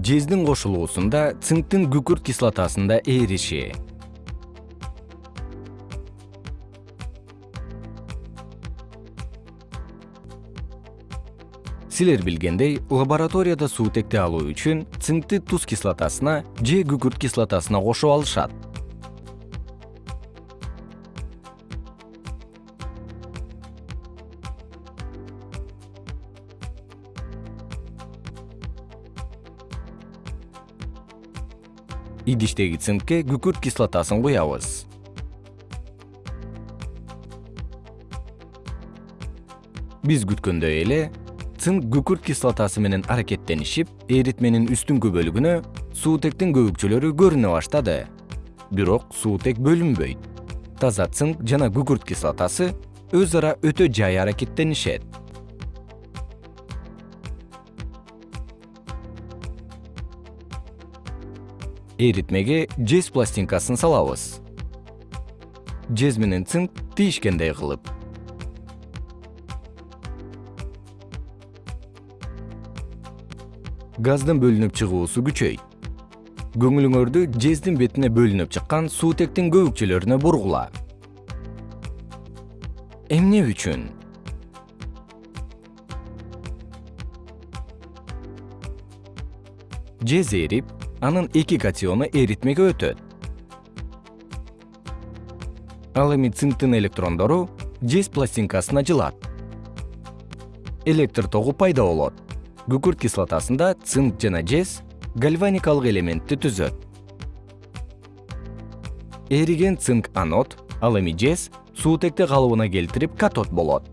жездин кошулуусунда цинктин күкүрт кислотасында эриши силер билгендей лабораторияда суутекти алуу үчүн цинкти туз кислотасына же күкүрт кислотасына кошуп алышат идиштеги цинкке күкүрт кислотасын куябыз. Биз күткөндөй эле цинк күкүрт кислотасы менен аракеттенишип эритменин үстүңкү бөлүгүнө суутектин көбүкчөлөрү көрүнө баштады. Бирок суутек бөлүнбөйт. Таза цинк жана күкүрт кислотасы өз ара өтө жай аракеттенишет эритмеге жез пластинкасын салабыз. Жез менен цинк тийишкендей кылып. Газдын бөлүнүп чыгуусу күчөйт. Көңүлүңөрдү жездин бетине бөлүнүп чыккан суутектин көбүкчөлөрүнө бургула. Эмне үчүн? Жез эрип анын эки катиону эритмеге өтөт. Ал эми цинктин электрондору жез пластинкасына жылат. Электр тогу пайда болот. Күкүрт кислотасында цинк жана жез гальваникалык элементти түзөт. Эриген цинк анод ал эми жез суутекти калыбына келтирип катод болот